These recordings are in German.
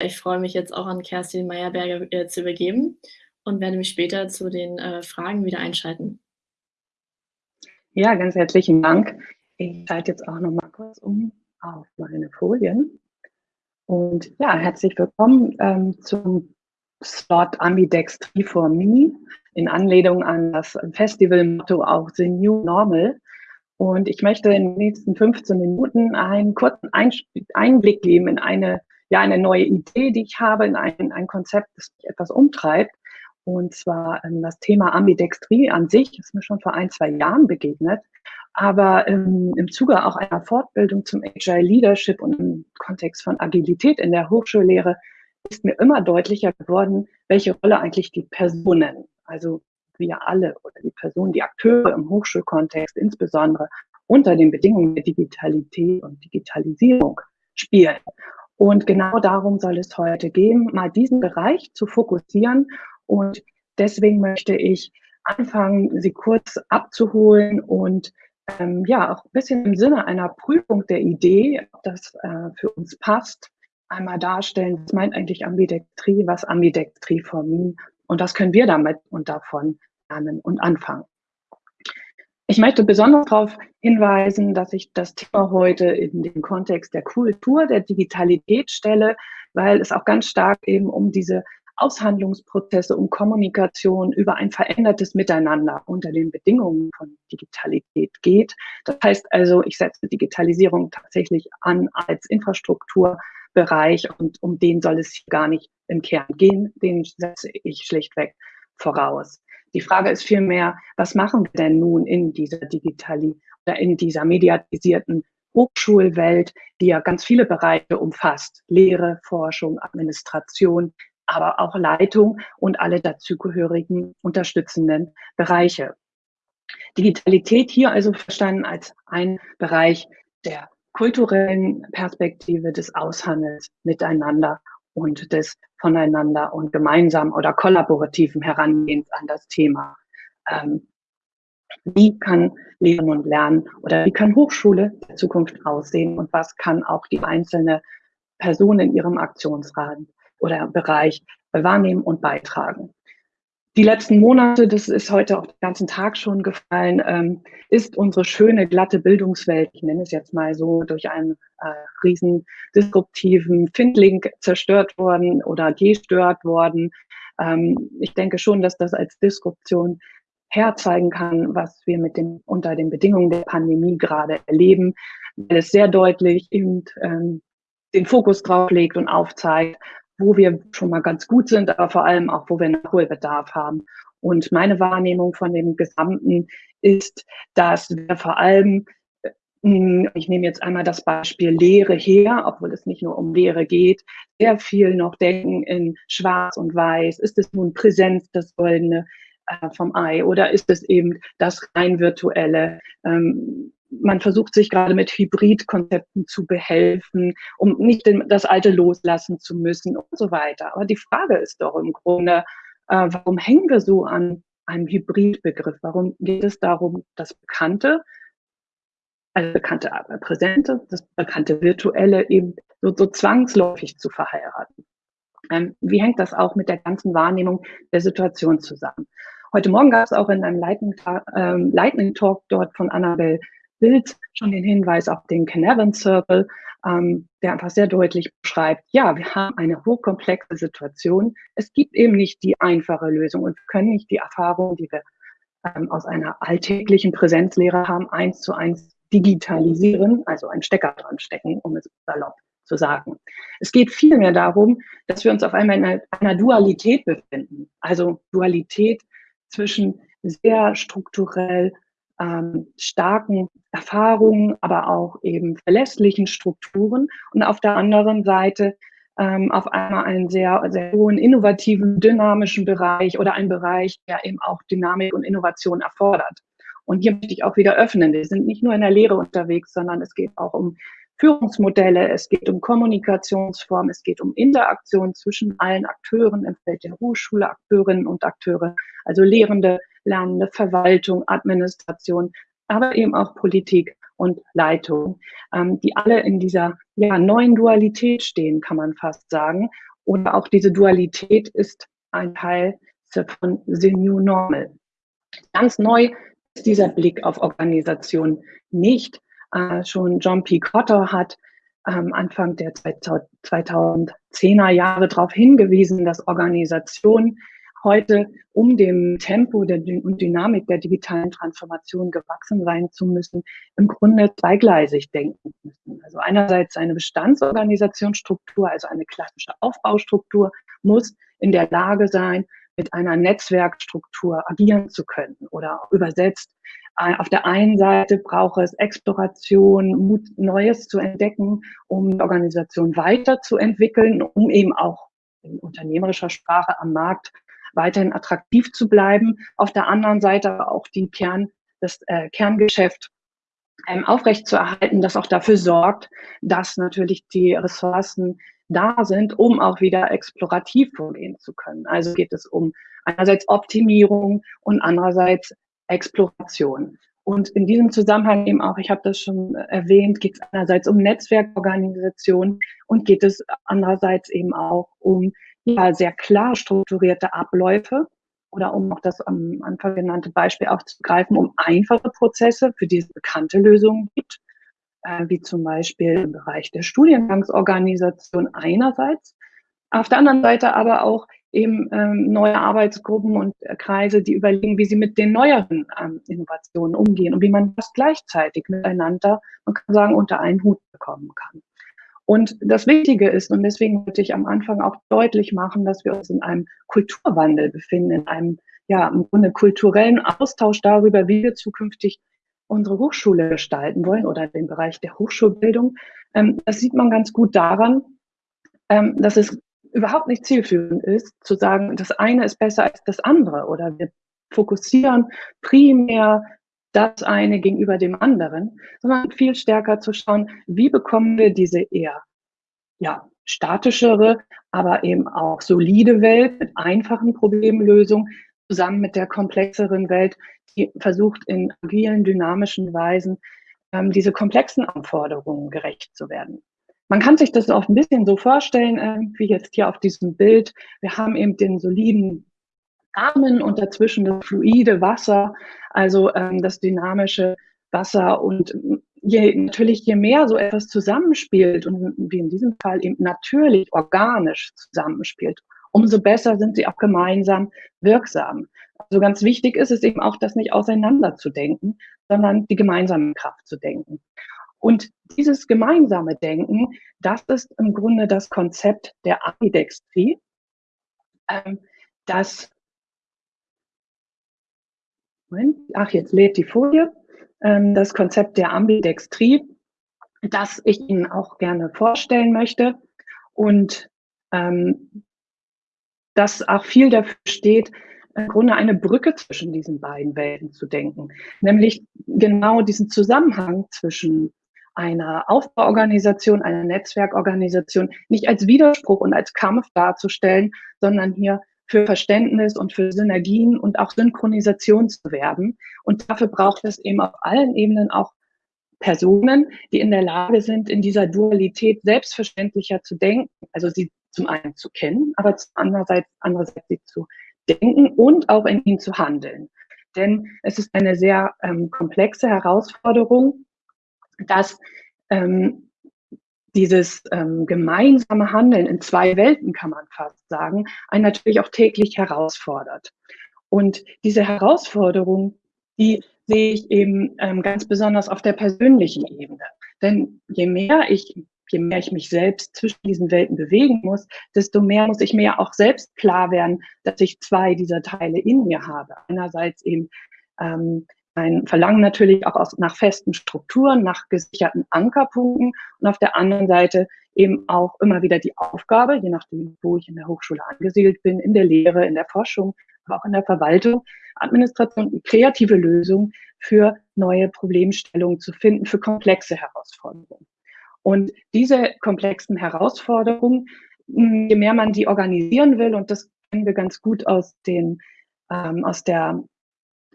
Ich freue mich jetzt auch an Kerstin Meyerberger äh, zu übergeben und werde mich später zu den äh, Fragen wieder einschalten. Ja, ganz herzlichen Dank. Ich schalte jetzt auch noch mal kurz um auf meine Folien. Und ja, herzlich willkommen ähm, zum Slot Ambidextry for Me in Anlehnung an das Festivalmotto auch The New Normal. Und ich möchte in den nächsten 15 Minuten einen kurzen Einblick geben in eine, ja, eine neue Idee, die ich habe, in ein, ein Konzept, das mich etwas umtreibt. Und zwar ähm, das Thema Ambidextrie an sich ist mir schon vor ein, zwei Jahren begegnet. Aber ähm, im Zuge auch einer Fortbildung zum Agile Leadership und im Kontext von Agilität in der Hochschullehre ist mir immer deutlicher geworden, welche Rolle eigentlich die Personen also wir alle oder die Personen, die Akteure im Hochschulkontext insbesondere unter den Bedingungen der Digitalität und Digitalisierung spielen. Und genau darum soll es heute gehen, mal diesen Bereich zu fokussieren. Und deswegen möchte ich anfangen, Sie kurz abzuholen und ähm, ja, auch ein bisschen im Sinne einer Prüfung der Idee, ob das äh, für uns passt, einmal darstellen, was meint eigentlich Ambidextrie, was Ambidextrie for me und was können wir damit und davon lernen und anfangen? Ich möchte besonders darauf hinweisen, dass ich das Thema heute in den Kontext der Kultur, der Digitalität stelle, weil es auch ganz stark eben um diese Aushandlungsprozesse, um Kommunikation über ein verändertes Miteinander unter den Bedingungen von Digitalität geht. Das heißt also, ich setze Digitalisierung tatsächlich an als Infrastruktur Bereich und um den soll es gar nicht im Kern gehen, den setze ich schlichtweg voraus. Die Frage ist vielmehr, was machen wir denn nun in dieser Digitali oder in dieser mediatisierten Hochschulwelt, die ja ganz viele Bereiche umfasst, Lehre, Forschung, Administration, aber auch Leitung und alle dazugehörigen unterstützenden Bereiche. Digitalität hier also verstanden als ein Bereich der kulturellen Perspektive des Aushandels miteinander und des voneinander und gemeinsam oder kollaborativen Herangehens an das Thema. Ähm, wie kann Lehren und Lernen oder wie kann Hochschule der Zukunft aussehen und was kann auch die einzelne Person in ihrem Aktionsrahmen oder Bereich wahrnehmen und beitragen die letzten Monate, das ist heute auch den ganzen Tag schon gefallen, ähm, ist unsere schöne, glatte Bildungswelt, ich nenne es jetzt mal so, durch einen äh, riesen disruptiven Findling zerstört worden oder gestört worden. Ähm, ich denke schon, dass das als Disruption herzeigen kann, was wir mit dem, unter den Bedingungen der Pandemie gerade erleben, weil es sehr deutlich eben, ähm, den Fokus drauf legt und aufzeigt, wo wir schon mal ganz gut sind, aber vor allem auch, wo wir Nachholbedarf haben. Und meine Wahrnehmung von dem Gesamten ist, dass wir vor allem, hm, ich nehme jetzt einmal das Beispiel Lehre her, obwohl es nicht nur um Lehre geht, sehr viel noch denken in Schwarz und Weiß. Ist es nun Präsenz, das Goldene äh, vom Ei, oder ist es eben das rein virtuelle? Ähm, man versucht sich gerade mit Hybridkonzepten zu behelfen, um nicht das Alte loslassen zu müssen und so weiter. Aber die Frage ist doch im Grunde, äh, warum hängen wir so an einem Hybridbegriff? Warum geht es darum, das Bekannte, also bekannte aber Präsente, das bekannte Virtuelle eben so, so zwangsläufig zu verheiraten? Ähm, wie hängt das auch mit der ganzen Wahrnehmung der Situation zusammen? Heute Morgen gab es auch in einem Lightning, ähm, Lightning Talk dort von Annabelle Bild schon den Hinweis auf den Canavan Circle, ähm, der einfach sehr deutlich beschreibt, ja, wir haben eine hochkomplexe Situation. Es gibt eben nicht die einfache Lösung und können nicht die Erfahrung, die wir ähm, aus einer alltäglichen Präsenzlehre haben, eins zu eins digitalisieren, also einen Stecker dran stecken, um es salopp zu sagen. Es geht vielmehr darum, dass wir uns auf einmal in einer, einer Dualität befinden. Also Dualität zwischen sehr strukturell ähm, starken Erfahrungen, aber auch eben verlässlichen Strukturen und auf der anderen Seite ähm, auf einmal einen sehr, sehr hohen innovativen, dynamischen Bereich oder einen Bereich, der eben auch Dynamik und Innovation erfordert. Und hier möchte ich auch wieder öffnen. Wir sind nicht nur in der Lehre unterwegs, sondern es geht auch um Führungsmodelle, es geht um Kommunikationsformen, es geht um Interaktion zwischen allen Akteuren im Feld der Hochschule, Akteurinnen und Akteure, also Lehrende, Lernende, Verwaltung, Administration, aber eben auch Politik und Leitung, ähm, die alle in dieser ja, neuen Dualität stehen, kann man fast sagen. oder auch diese Dualität ist ein Teil von The New Normal. Ganz neu ist dieser Blick auf Organisation nicht. Äh, schon John P. Cotter hat ähm, Anfang der 2010er Jahre darauf hingewiesen, dass Organisation heute, um dem Tempo der, und Dynamik der digitalen Transformation gewachsen sein zu müssen, im Grunde zweigleisig denken müssen. Also einerseits eine Bestandsorganisationsstruktur, also eine klassische Aufbaustruktur, muss in der Lage sein, mit einer Netzwerkstruktur agieren zu können oder übersetzt. Auf der einen Seite braucht es Exploration, Mut, Neues zu entdecken, um die Organisation weiterzuentwickeln, um eben auch in unternehmerischer Sprache am Markt weiterhin attraktiv zu bleiben. Auf der anderen Seite auch die Kern, das äh, Kerngeschäft ähm, aufrechtzuerhalten, das auch dafür sorgt, dass natürlich die Ressourcen da sind, um auch wieder explorativ vorgehen zu können. Also geht es um einerseits Optimierung und andererseits Exploration. Und in diesem Zusammenhang eben auch, ich habe das schon erwähnt, geht es einerseits um Netzwerkorganisation und geht es andererseits eben auch um ja, sehr klar strukturierte Abläufe oder um auch das am Anfang genannte Beispiel aufzugreifen, um einfache Prozesse, für die es bekannte Lösungen gibt, äh, wie zum Beispiel im Bereich der Studiengangsorganisation einerseits, auf der anderen Seite aber auch eben ähm, neue Arbeitsgruppen und äh, Kreise, die überlegen, wie sie mit den neueren ähm, Innovationen umgehen und wie man das gleichzeitig miteinander, man kann sagen, unter einen Hut bekommen kann. Und das Wichtige ist, und deswegen wollte ich am Anfang auch deutlich machen, dass wir uns in einem Kulturwandel befinden, in einem, ja, im Grunde kulturellen Austausch darüber, wie wir zukünftig unsere Hochschule gestalten wollen oder den Bereich der Hochschulbildung. Ähm, das sieht man ganz gut daran, ähm, dass es überhaupt nicht zielführend ist, zu sagen, das eine ist besser als das andere oder wir fokussieren primär das eine gegenüber dem anderen, sondern viel stärker zu schauen, wie bekommen wir diese eher ja, statischere, aber eben auch solide Welt mit einfachen Problemlösungen zusammen mit der komplexeren Welt, die versucht in agilen, dynamischen Weisen ähm, diese komplexen Anforderungen gerecht zu werden. Man kann sich das auch ein bisschen so vorstellen, äh, wie jetzt hier auf diesem Bild. Wir haben eben den soliden Rahmen und dazwischen das fluide Wasser, also ähm, das dynamische Wasser. Und je, natürlich, je mehr so etwas zusammenspielt und wie in diesem Fall eben natürlich organisch zusammenspielt, umso besser sind sie auch gemeinsam wirksam. Also ganz wichtig ist es eben auch, das nicht auseinanderzudenken, sondern die gemeinsame Kraft zu denken. Und dieses gemeinsame Denken, das ist im Grunde das Konzept der Ambidextrie, ähm, das ach, jetzt lädt die Folie. Ähm, das Konzept der Ambidextrie, das ich Ihnen auch gerne vorstellen möchte. Und ähm, das auch viel dafür steht, im Grunde eine Brücke zwischen diesen beiden Welten zu denken. Nämlich genau diesen Zusammenhang zwischen einer Aufbauorganisation, einer Netzwerkorganisation nicht als Widerspruch und als Kampf darzustellen, sondern hier für Verständnis und für Synergien und auch Synchronisation zu werben. Und dafür braucht es eben auf allen Ebenen auch Personen, die in der Lage sind, in dieser Dualität selbstverständlicher zu denken, also sie zum einen zu kennen, aber andererseits, andererseits sie zu denken und auch in ihnen zu handeln. Denn es ist eine sehr ähm, komplexe Herausforderung, dass ähm, dieses ähm, gemeinsame Handeln in zwei Welten, kann man fast sagen, einen natürlich auch täglich herausfordert. Und diese Herausforderung, die sehe ich eben ähm, ganz besonders auf der persönlichen Ebene. Denn je mehr ich, je mehr ich mich selbst zwischen diesen Welten bewegen muss, desto mehr muss ich mir auch selbst klar werden, dass ich zwei dieser Teile in mir habe. Einerseits eben ähm, ein Verlangen natürlich auch aus, nach festen Strukturen, nach gesicherten Ankerpunkten und auf der anderen Seite eben auch immer wieder die Aufgabe, je nachdem, wo ich in der Hochschule angesiedelt bin, in der Lehre, in der Forschung, aber auch in der Verwaltung, Administration, kreative Lösungen für neue Problemstellungen zu finden, für komplexe Herausforderungen. Und diese komplexen Herausforderungen, je mehr man die organisieren will, und das kennen wir ganz gut aus den ähm, aus der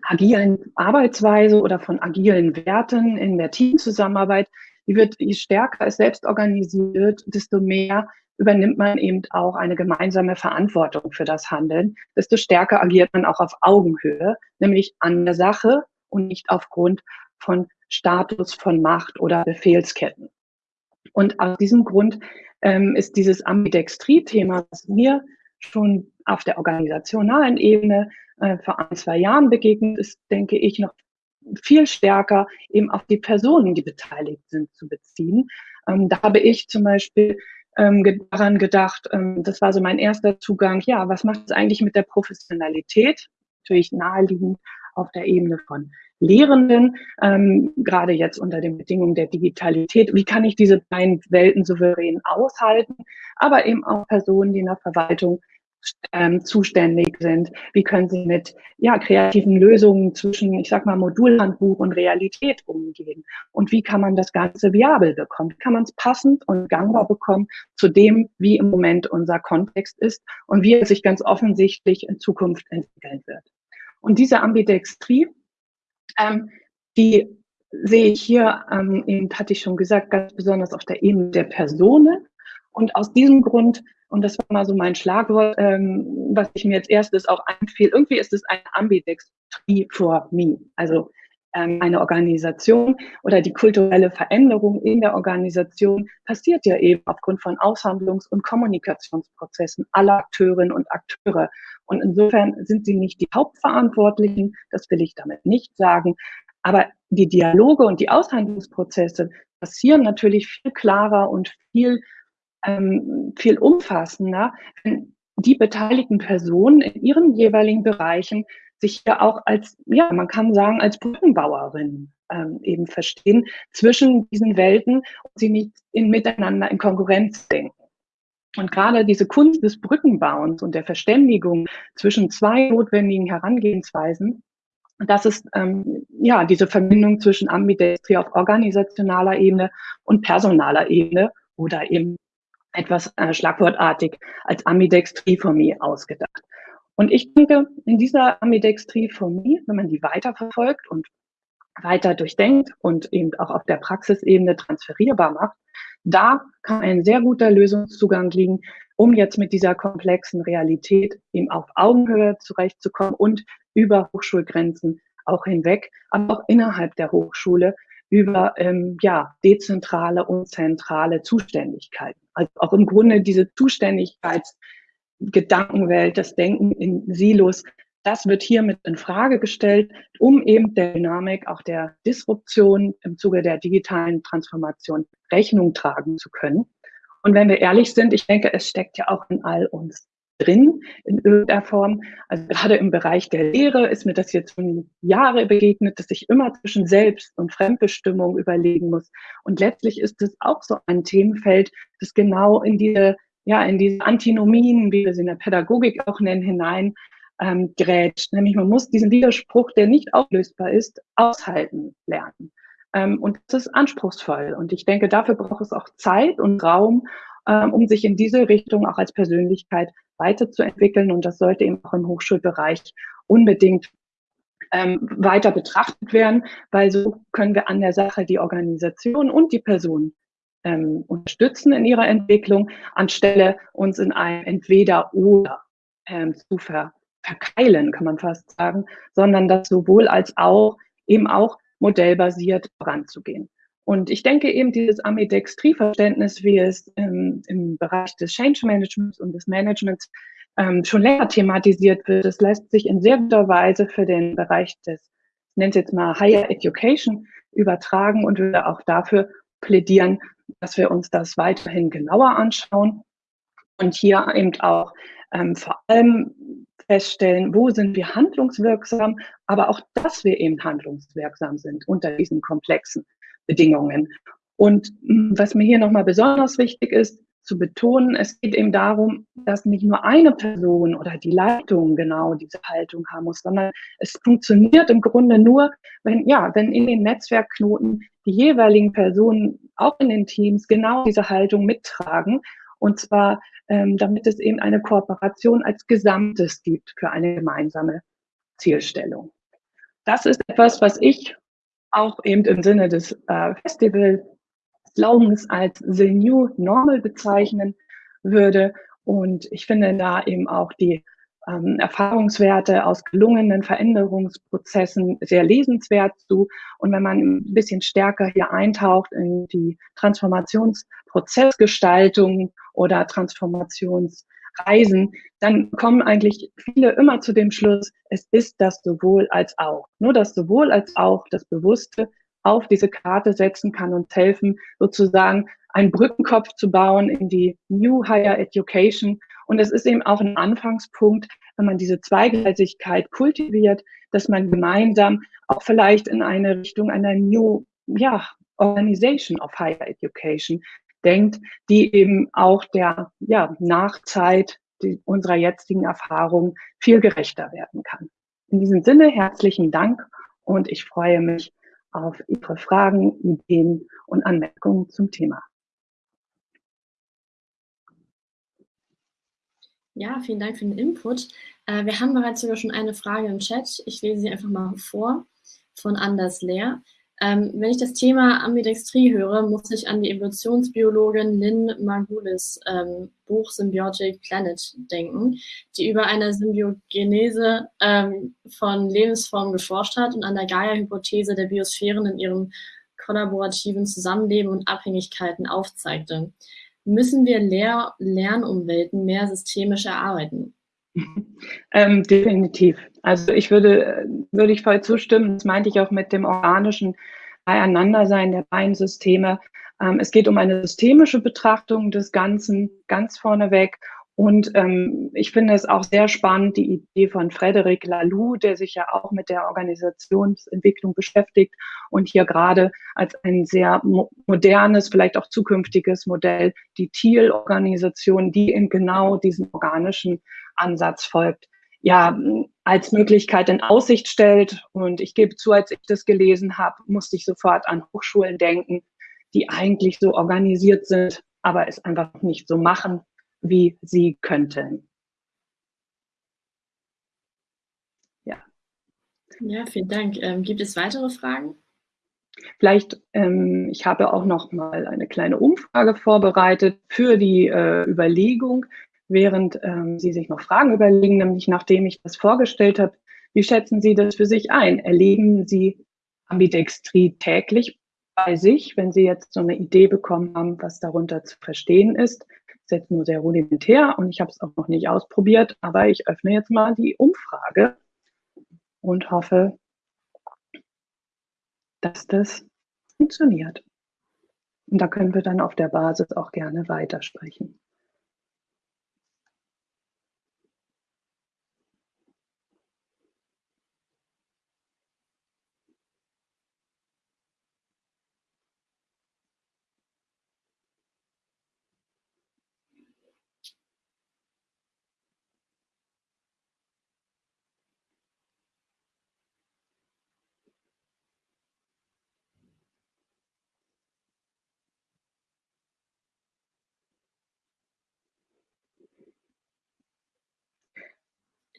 agilen Arbeitsweise oder von agilen Werten in der Teamzusammenarbeit, die wird, je stärker es selbst organisiert, desto mehr übernimmt man eben auch eine gemeinsame Verantwortung für das Handeln, desto stärker agiert man auch auf Augenhöhe, nämlich an der Sache und nicht aufgrund von Status, von Macht oder Befehlsketten. Und aus diesem Grund ähm, ist dieses Ambidextrie-Thema, was mir schon auf der organisationalen Ebene äh, vor ein, zwei Jahren begegnet ist, denke ich, noch viel stärker eben auf die Personen, die beteiligt sind, zu beziehen. Ähm, da habe ich zum Beispiel ähm, daran gedacht, ähm, das war so mein erster Zugang, ja, was macht es eigentlich mit der Professionalität? Natürlich naheliegend auf der Ebene von Lehrenden, ähm, gerade jetzt unter den Bedingungen der Digitalität. Wie kann ich diese beiden Welten souverän aushalten? Aber eben auch Personen, die in der Verwaltung ähm, zuständig sind? Wie können sie mit ja, kreativen Lösungen zwischen, ich sag mal, Modulhandbuch und Realität umgehen? Und wie kann man das Ganze viabel bekommen? Wie kann man es passend und gangbar bekommen zu dem, wie im Moment unser Kontext ist und wie er sich ganz offensichtlich in Zukunft entwickeln wird? Und diese Ambidextrie, ähm, die sehe ich hier, ähm, eben hatte ich schon gesagt, ganz besonders auf der Ebene der Personen. Und aus diesem Grund und das war mal so mein Schlagwort, ähm, was ich mir als erstes auch einfiel. Irgendwie ist es eine Ambidextrie for me. Also ähm, eine Organisation oder die kulturelle Veränderung in der Organisation passiert ja eben aufgrund von Aushandlungs- und Kommunikationsprozessen aller Akteurinnen und Akteure. Und insofern sind sie nicht die Hauptverantwortlichen, das will ich damit nicht sagen. Aber die Dialoge und die Aushandlungsprozesse passieren natürlich viel klarer und viel ähm, viel umfassender, wenn die beteiligten Personen in ihren jeweiligen Bereichen sich ja auch als, ja, man kann sagen, als Brückenbauerin ähm, eben verstehen zwischen diesen Welten und sie nicht in, miteinander in Konkurrenz denken. Und gerade diese Kunst des Brückenbauens und der Verständigung zwischen zwei notwendigen Herangehensweisen, das ist ähm, ja diese Verbindung zwischen Ambidextrie auf organisationaler Ebene und personaler Ebene oder eben etwas äh, schlagwortartig als Ambidextriformie ausgedacht. Und ich denke, in dieser Ambidextriformie, wenn man die weiterverfolgt und weiter durchdenkt und eben auch auf der Praxisebene transferierbar macht, da kann ein sehr guter Lösungszugang liegen, um jetzt mit dieser komplexen Realität eben auf Augenhöhe zurechtzukommen und über Hochschulgrenzen auch hinweg, aber auch innerhalb der Hochschule über ähm, ja, dezentrale und zentrale Zuständigkeiten. Also auch im Grunde diese Zuständigkeitsgedankenwelt, das Denken in Silos, das wird hiermit in Frage gestellt, um eben der Dynamik, auch der Disruption im Zuge der digitalen Transformation Rechnung tragen zu können. Und wenn wir ehrlich sind, ich denke, es steckt ja auch in all uns drin in irgendeiner Form. Also gerade im Bereich der Lehre ist mir das jetzt schon Jahre begegnet, dass ich immer zwischen Selbst- und Fremdbestimmung überlegen muss. Und letztlich ist es auch so ein Themenfeld, das genau in diese, ja, in diese Antinomien, wie wir sie in der Pädagogik auch nennen, hinein ähm, grätscht. Nämlich man muss diesen Widerspruch, der nicht auflösbar ist, aushalten lernen. Ähm, und das ist anspruchsvoll. Und ich denke, dafür braucht es auch Zeit und Raum, um sich in diese Richtung auch als Persönlichkeit weiterzuentwickeln. Und das sollte eben auch im Hochschulbereich unbedingt ähm, weiter betrachtet werden, weil so können wir an der Sache die Organisation und die Person ähm, unterstützen in ihrer Entwicklung, anstelle uns in ein Entweder-Oder ähm, zu ver verkeilen, kann man fast sagen, sondern das sowohl als auch eben auch modellbasiert voranzugehen. Und ich denke eben, dieses Ambidextrie-Verständnis, wie es im, im, Bereich des Change Managements und des Managements ähm, schon länger thematisiert wird, das lässt sich in sehr guter Weise für den Bereich des, ich nenne es jetzt mal Higher Education, übertragen und würde auch dafür plädieren, dass wir uns das weiterhin genauer anschauen und hier eben auch ähm, vor allem feststellen, wo sind wir handlungswirksam, aber auch, dass wir eben handlungswirksam sind unter diesen komplexen Bedingungen. Und hm, was mir hier nochmal besonders wichtig ist, zu betonen, es geht eben darum, dass nicht nur eine Person oder die Leitung genau diese Haltung haben muss, sondern es funktioniert im Grunde nur, wenn, ja, wenn in den Netzwerkknoten die jeweiligen Personen auch in den Teams genau diese Haltung mittragen. Und zwar, ähm, damit es eben eine Kooperation als Gesamtes gibt für eine gemeinsame Zielstellung. Das ist etwas, was ich auch eben im Sinne des äh, Festival-Slogans als The New Normal bezeichnen würde. Und ich finde da eben auch die ähm, Erfahrungswerte aus gelungenen Veränderungsprozessen sehr lesenswert zu. Und wenn man ein bisschen stärker hier eintaucht in die Transformationsprozessgestaltung oder Transformationsreisen, dann kommen eigentlich viele immer zu dem Schluss, es ist das sowohl als auch. Nur das sowohl als auch, das Bewusste auf diese Karte setzen kann und helfen, sozusagen einen Brückenkopf zu bauen in die New Higher Education und es ist eben auch ein Anfangspunkt, wenn man diese Zweigleisigkeit kultiviert, dass man gemeinsam auch vielleicht in eine Richtung einer New ja, Organization of Higher Education denkt, die eben auch der ja, Nachzeit die, unserer jetzigen Erfahrung viel gerechter werden kann. In diesem Sinne herzlichen Dank und ich freue mich auf Ihre Fragen, Ideen und Anmerkungen zum Thema. Ja, vielen Dank für den Input. Äh, wir haben bereits sogar schon eine Frage im Chat. Ich lese sie einfach mal vor von Anders Lehr. Ähm, wenn ich das Thema Ambidextrie höre, muss ich an die Evolutionsbiologin Lynn Margulis ähm, Buch Symbiotic Planet denken, die über eine Symbiogenese ähm, von Lebensformen geforscht hat und an der Gaia-Hypothese der Biosphären in ihrem kollaborativen Zusammenleben und Abhängigkeiten aufzeigte müssen wir Lehr Lernumwelten mehr systemisch erarbeiten? Ähm, definitiv. Also ich würde, würde ich voll zustimmen. Das meinte ich auch mit dem organischen Beieinandersein der beiden Systeme. Ähm, es geht um eine systemische Betrachtung des Ganzen ganz vorneweg und ähm, ich finde es auch sehr spannend, die Idee von Frederic Laloux, der sich ja auch mit der Organisationsentwicklung beschäftigt und hier gerade als ein sehr mo modernes, vielleicht auch zukünftiges Modell die Thiel-Organisation, die in genau diesen organischen Ansatz folgt, ja, als Möglichkeit in Aussicht stellt. Und ich gebe zu, als ich das gelesen habe, musste ich sofort an Hochschulen denken, die eigentlich so organisiert sind, aber es einfach nicht so machen wie sie könnten. Ja. Ja, vielen Dank. Ähm, gibt es weitere Fragen? Vielleicht, ähm, ich habe auch noch mal eine kleine Umfrage vorbereitet für die äh, Überlegung, während ähm, Sie sich noch Fragen überlegen, nämlich nachdem ich das vorgestellt habe, wie schätzen Sie das für sich ein? Erleben Sie Ambidextrie täglich bei sich, wenn Sie jetzt so eine Idee bekommen haben, was darunter zu verstehen ist? Ist jetzt nur sehr rudimentär und ich habe es auch noch nicht ausprobiert, aber ich öffne jetzt mal die Umfrage und hoffe, dass das funktioniert. Und da können wir dann auf der Basis auch gerne weitersprechen.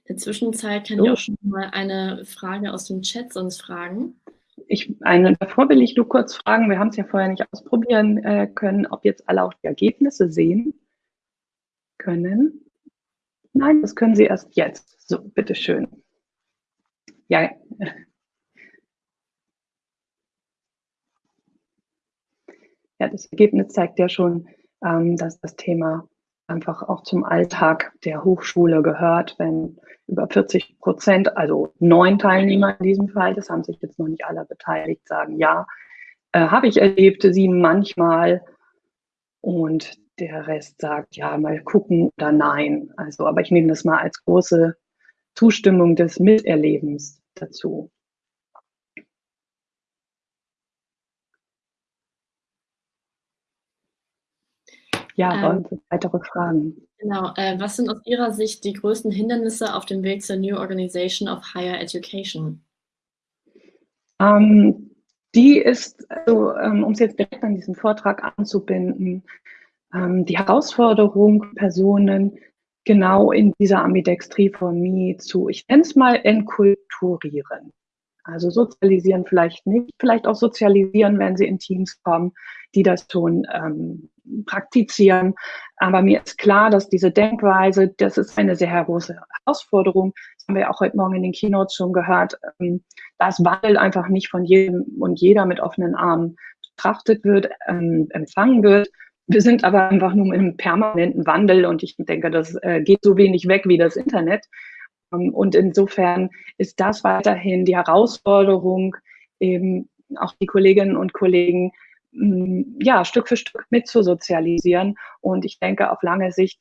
In der Zwischenzeit kann so. ich auch schon mal eine Frage aus dem Chat sonst fragen. Ich, eine, davor will ich nur kurz fragen, wir haben es ja vorher nicht ausprobieren äh, können, ob jetzt alle auch die Ergebnisse sehen können. Nein, das können Sie erst jetzt. So, bitteschön. Ja. Ja, das Ergebnis zeigt ja schon, ähm, dass das Thema einfach auch zum Alltag der Hochschule gehört, wenn über 40 Prozent, also neun Teilnehmer in diesem Fall, das haben sich jetzt noch nicht alle beteiligt, sagen ja, äh, habe ich erlebt, sieben manchmal und der Rest sagt ja, mal gucken oder nein. Also, aber ich nehme das mal als große Zustimmung des Miterlebens dazu. Ja, ähm, weitere Fragen. Genau. Äh, was sind aus Ihrer Sicht die größten Hindernisse auf dem Weg zur New Organization of Higher Education? Ähm, die ist, also, ähm, um es jetzt direkt an diesen Vortrag anzubinden, ähm, die Herausforderung, Personen genau in dieser Ambidextrie-Formie zu, ich nenne es mal, enkulturieren. Also sozialisieren vielleicht nicht, vielleicht auch sozialisieren, wenn sie in Teams kommen, die das schon ähm, praktizieren. Aber mir ist klar, dass diese Denkweise, das ist eine sehr große Herausforderung. Das haben wir auch heute Morgen in den Keynotes schon gehört. Ähm, dass Wandel einfach nicht von jedem und jeder mit offenen Armen betrachtet wird, ähm, empfangen wird. Wir sind aber einfach nur im permanenten Wandel und ich denke, das äh, geht so wenig weg wie das Internet. Ähm, und insofern ist das weiterhin die Herausforderung, eben auch die Kolleginnen und Kollegen ja, Stück für Stück mitzusozialisieren. Und ich denke, auf lange Sicht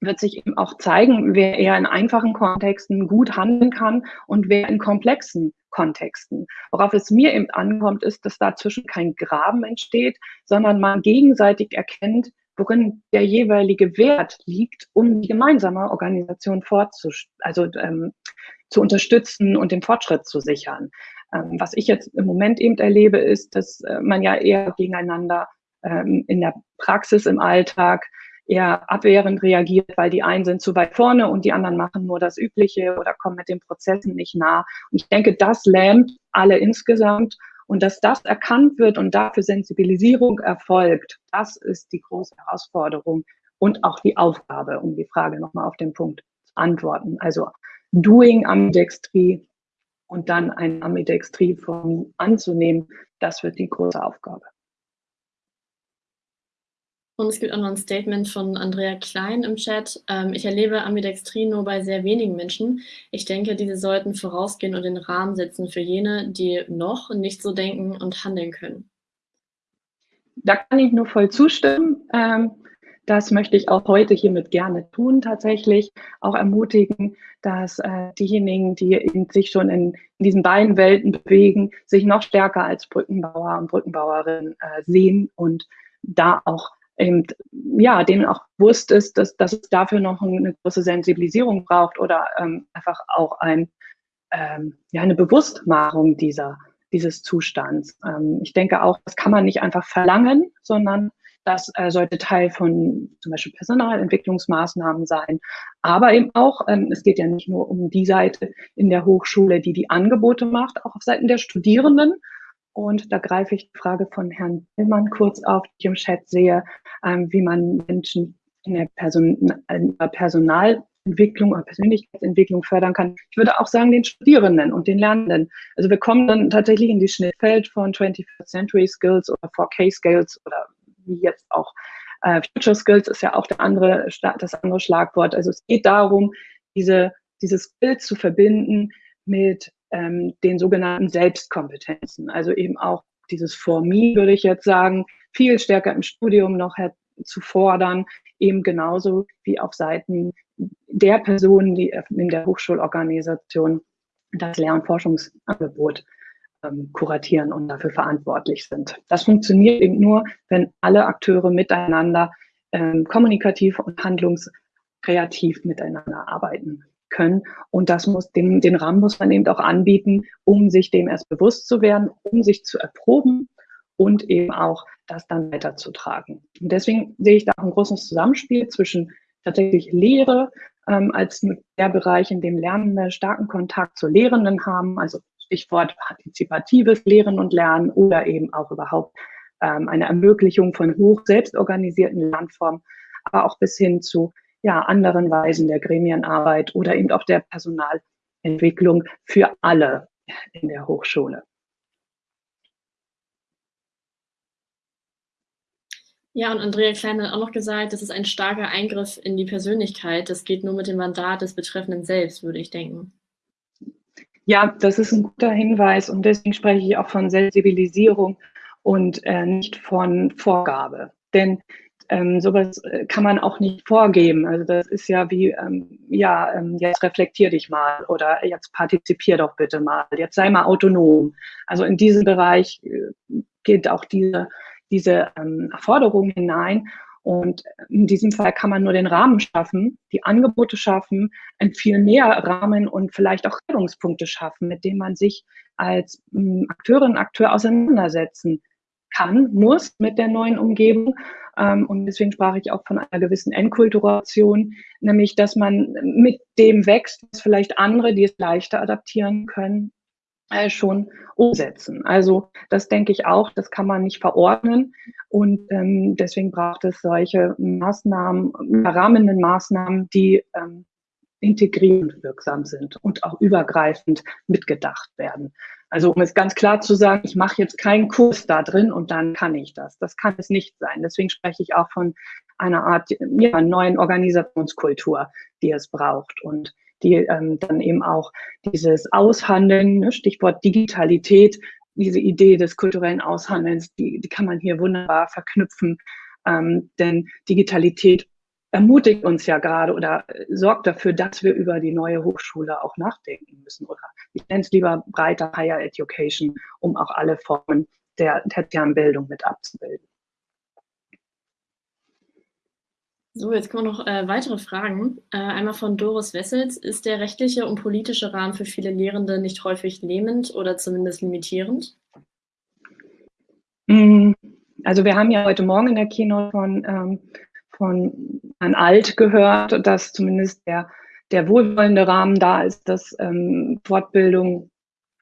wird sich eben auch zeigen, wer eher in einfachen Kontexten gut handeln kann und wer in komplexen Kontexten. Worauf es mir eben ankommt, ist, dass dazwischen kein Graben entsteht, sondern man gegenseitig erkennt, worin der jeweilige Wert liegt, um die gemeinsame Organisation fortzus also ähm, zu unterstützen und den Fortschritt zu sichern. Ähm, was ich jetzt im Moment eben erlebe, ist, dass äh, man ja eher gegeneinander ähm, in der Praxis im Alltag eher abwehrend reagiert, weil die einen sind zu weit vorne und die anderen machen nur das Übliche oder kommen mit den Prozessen nicht nah. Und ich denke, das lähmt alle insgesamt. Und dass das erkannt wird und dafür Sensibilisierung erfolgt, das ist die große Herausforderung und auch die Aufgabe, um die Frage nochmal auf den Punkt zu antworten. Also Doing Ambidextrie und dann ein Ambidextrie von anzunehmen, das wird die große Aufgabe. Und es gibt auch noch ein Statement von Andrea Klein im Chat. Ähm, ich erlebe Ambidextrie nur bei sehr wenigen Menschen. Ich denke, diese sollten vorausgehen und den Rahmen setzen für jene, die noch nicht so denken und handeln können. Da kann ich nur voll zustimmen. Ähm, das möchte ich auch heute hiermit gerne tun, tatsächlich auch ermutigen, dass äh, diejenigen, die sich schon in, in, diesen beiden Welten bewegen, sich noch stärker als Brückenbauer und Brückenbauerin äh, sehen und da auch eben, ja, denen auch bewusst ist, dass, dass es dafür noch eine große Sensibilisierung braucht oder ähm, einfach auch ein, ähm, ja, eine Bewusstmachung dieser, dieses Zustands. Ähm, ich denke auch, das kann man nicht einfach verlangen, sondern das äh, sollte Teil von zum Beispiel Personalentwicklungsmaßnahmen sein. Aber eben auch, ähm, es geht ja nicht nur um die Seite in der Hochschule, die die Angebote macht, auch auf Seiten der Studierenden und da greife ich die Frage von Herrn Tillmann kurz auf, die ich im Chat sehe, ähm, wie man Menschen in der Person, in der Personalentwicklung oder Persönlichkeitsentwicklung fördern kann. Ich würde auch sagen, den Studierenden und den Lernenden. Also wir kommen dann tatsächlich in die Schnittfeld von 21st Century Skills oder 4K Skills oder wie jetzt auch äh, Future Skills ist ja auch der andere, das andere Schlagwort. Also es geht darum, diese, dieses Bild zu verbinden mit ähm, den sogenannten Selbstkompetenzen. Also eben auch dieses For Me, würde ich jetzt sagen, viel stärker im Studium noch zu fordern, eben genauso wie auf Seiten der Personen, die in der Hochschulorganisation das Lehr- und kuratieren und dafür verantwortlich sind. Das funktioniert eben nur, wenn alle Akteure miteinander ähm, kommunikativ und handlungskreativ miteinander arbeiten können. Und das muss, den, den Rahmen muss man eben auch anbieten, um sich dem erst bewusst zu werden, um sich zu erproben und eben auch das dann weiterzutragen. Und deswegen sehe ich da ein großes Zusammenspiel zwischen tatsächlich Lehre ähm, als der Bereich, in dem Lernende starken Kontakt zu Lehrenden haben, also Stichwort partizipatives Lehren und Lernen oder eben auch überhaupt ähm, eine Ermöglichung von hoch selbstorganisierten Lernformen, aber auch bis hin zu ja, anderen Weisen der Gremienarbeit oder eben auch der Personalentwicklung für alle in der Hochschule. Ja, und Andrea Klein hat auch noch gesagt, das ist ein starker Eingriff in die Persönlichkeit. Das geht nur mit dem Mandat des Betreffenden selbst, würde ich denken. Ja, das ist ein guter Hinweis und deswegen spreche ich auch von Sensibilisierung und äh, nicht von Vorgabe. Denn ähm, sowas äh, kann man auch nicht vorgeben. Also das ist ja wie, ähm, ja, ähm, jetzt reflektier dich mal oder jetzt partizipier doch bitte mal, jetzt sei mal autonom. Also in diesen Bereich äh, geht auch diese, diese ähm, Forderung hinein. Und in diesem Fall kann man nur den Rahmen schaffen, die Angebote schaffen, ein viel näher Rahmen und vielleicht auch Reibungspunkte schaffen, mit denen man sich als ähm, Akteurin, Akteur auseinandersetzen kann, muss mit der neuen Umgebung. Ähm, und deswegen sprach ich auch von einer gewissen Enkulturation, nämlich dass man mit dem wächst, was vielleicht andere, die es leichter adaptieren können, schon umsetzen. Also das denke ich auch, das kann man nicht verordnen und ähm, deswegen braucht es solche Maßnahmen, rahmenden Maßnahmen, die ähm, integrierend wirksam sind und auch übergreifend mitgedacht werden. Also um es ganz klar zu sagen, ich mache jetzt keinen Kurs da drin und dann kann ich das. Das kann es nicht sein. Deswegen spreche ich auch von einer Art ja, neuen Organisationskultur, die es braucht und die ähm, dann eben auch dieses Aushandeln, ne, Stichwort Digitalität, diese Idee des kulturellen Aushandelns, die, die kann man hier wunderbar verknüpfen. Ähm, denn Digitalität ermutigt uns ja gerade oder sorgt dafür, dass wir über die neue Hochschule auch nachdenken müssen. Oder ich nenne es lieber breiter Higher Education, um auch alle Formen der tertiären Bildung mit abzubilden. So, jetzt kommen noch äh, weitere Fragen. Äh, einmal von Doris Wessels. Ist der rechtliche und politische Rahmen für viele Lehrende nicht häufig lähmend oder zumindest limitierend? Mm, also wir haben ja heute Morgen in der Keynote von, ähm, von Herrn Alt gehört, dass zumindest der, der wohlwollende Rahmen da ist, dass ähm, Fortbildung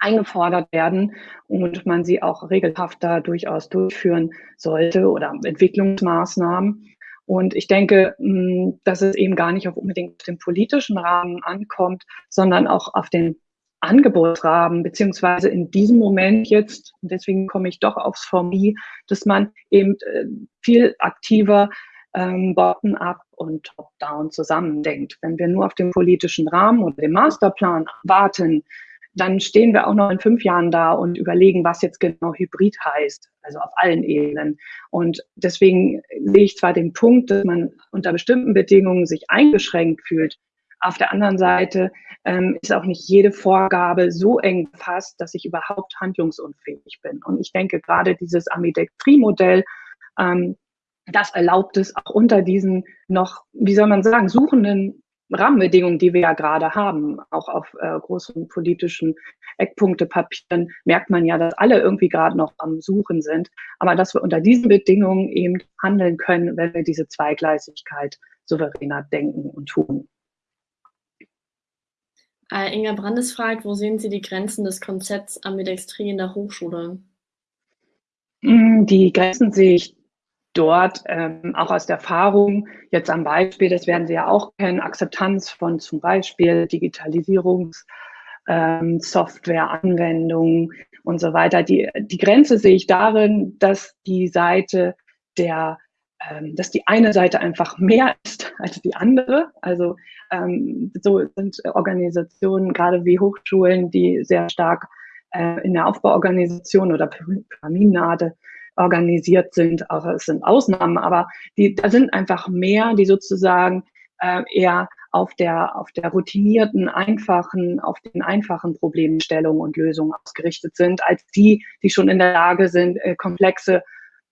eingefordert werden und man sie auch regelhaft da durchaus durchführen sollte oder Entwicklungsmaßnahmen. Und ich denke, hm, dass es eben gar nicht auf unbedingt den politischen Rahmen ankommt, sondern auch auf den Angebotsrahmen, beziehungsweise in diesem Moment jetzt, und deswegen komme ich doch aufs Formie, dass man eben äh, viel aktiver ähm, bottom-up und top-down zusammendenkt. Wenn wir nur auf den politischen Rahmen oder den Masterplan warten, dann stehen wir auch noch in fünf Jahren da und überlegen, was jetzt genau Hybrid heißt, also auf allen Ebenen. Und deswegen sehe ich zwar den Punkt, dass man unter bestimmten Bedingungen sich eingeschränkt fühlt. Auf der anderen Seite ähm, ist auch nicht jede Vorgabe so eng gefasst, dass ich überhaupt handlungsunfähig bin. Und ich denke, gerade dieses Ambidextrie-Modell, ähm, das erlaubt es auch unter diesen noch, wie soll man sagen, suchenden Rahmenbedingungen, die wir ja gerade haben, auch auf äh, großen politischen Eckpunktepapieren, merkt man ja, dass alle irgendwie gerade noch am Suchen sind. Aber dass wir unter diesen Bedingungen eben handeln können, wenn wir diese Zweigleisigkeit souveräner denken und tun. Äh, Inga Brandes fragt, wo sehen Sie die Grenzen des Konzepts Ambidextrie in der Hochschule? Hm, die Grenzen sehe ich dort ähm, auch aus der Erfahrung, jetzt am Beispiel, das werden Sie ja auch kennen, Akzeptanz von zum Beispiel Digitalisierungs- ähm, Softwareanwendungen und so weiter. Die, die Grenze sehe ich darin, dass die Seite der ähm, dass die eine Seite einfach mehr ist als die andere. Also ähm, so sind Organisationen, gerade wie Hochschulen, die sehr stark äh, in der Aufbauorganisation oder Pyramidenarte organisiert sind. Auch es sind Ausnahmen, aber die, da sind einfach mehr, die sozusagen äh, eher auf der, auf der routinierten, einfachen, auf den einfachen Problemstellungen und Lösungen ausgerichtet sind, als die, die schon in der Lage sind, äh, komplexe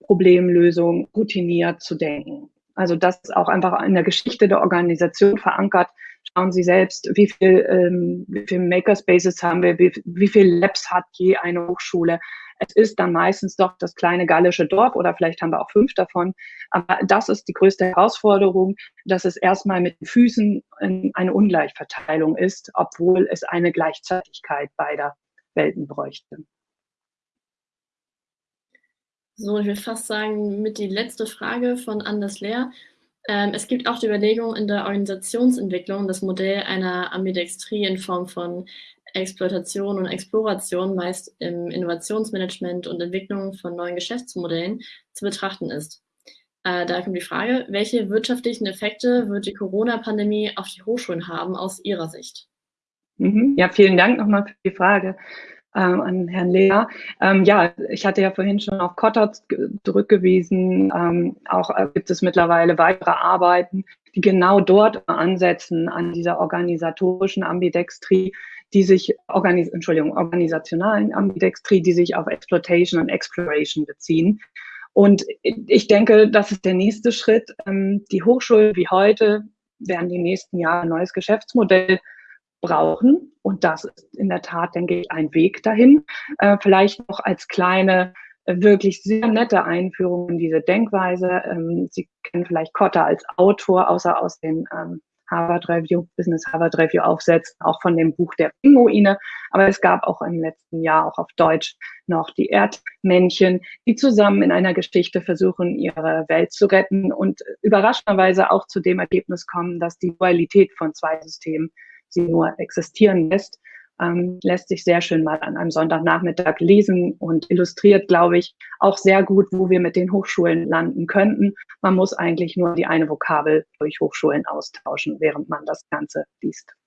Problemlösungen routiniert zu denken. Also das ist auch einfach in der Geschichte der Organisation verankert. Schauen Sie selbst, wie viel, ähm, wie viel Makerspaces haben wir, wie, wie viel Labs hat je eine Hochschule. Es ist dann meistens doch das kleine gallische Dorf oder vielleicht haben wir auch fünf davon. Aber das ist die größte Herausforderung, dass es erstmal mit Füßen eine Ungleichverteilung ist, obwohl es eine Gleichzeitigkeit beider Welten bräuchte. So, ich will fast sagen, mit die letzte Frage von Anders Lehr. Ähm, es gibt auch die Überlegung in der Organisationsentwicklung, das Modell einer Ambidextrie in Form von Exploitation und Exploration meist im Innovationsmanagement und Entwicklung von neuen Geschäftsmodellen zu betrachten ist. Äh, da kommt die Frage, welche wirtschaftlichen Effekte wird die Corona-Pandemie auf die Hochschulen haben aus Ihrer Sicht? Mhm. Ja, vielen Dank nochmal für die Frage ähm, an Herrn Lehr. Ähm, ja, ich hatte ja vorhin schon auf Kotter zurückgewiesen. Ähm, auch äh, gibt es mittlerweile weitere Arbeiten, genau dort ansetzen an dieser organisatorischen Ambidextrie, die sich, Organis Entschuldigung, organisationalen Ambidextrie, die sich auf Exploitation und Exploration beziehen. Und ich denke, das ist der nächste Schritt. Ähm, die Hochschulen wie heute werden die nächsten Jahre ein neues Geschäftsmodell brauchen. Und das ist in der Tat, denke ich, ein Weg dahin. Äh, vielleicht noch als kleine, wirklich sehr nette Einführung in diese Denkweise. Ähm, Sie kennen vielleicht Kotter als Autor, außer aus den ähm, Harvard Review, Business Harvard Review aufsetzt, auch von dem Buch der Pinguine. Aber es gab auch im letzten Jahr auch auf Deutsch noch die Erdmännchen, die zusammen in einer Geschichte versuchen, ihre Welt zu retten und überraschenderweise auch zu dem Ergebnis kommen, dass die Dualität von zwei Systemen sie nur existieren lässt ähm, lässt sich sehr schön mal an einem Sonntagnachmittag lesen und illustriert, glaube ich, auch sehr gut, wo wir mit den Hochschulen landen könnten. Man muss eigentlich nur die eine Vokabel durch Hochschulen austauschen, während man das Ganze liest.